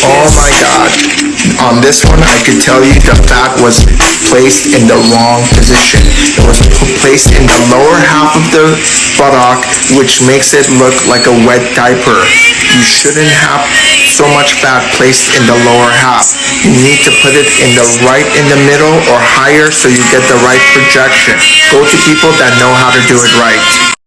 Oh my god. On this one, I could tell you the fat was placed in the wrong position. It was placed in the lower half of the buttock, which makes it look like a wet diaper. You shouldn't have so much fat placed in the lower half. You need to put it in the right in the middle or higher so you get the right projection. Go to people that know how to do it right.